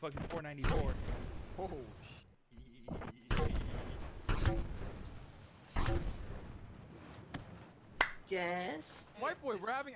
fucking 494. Oh, Yes. White boy, we're having.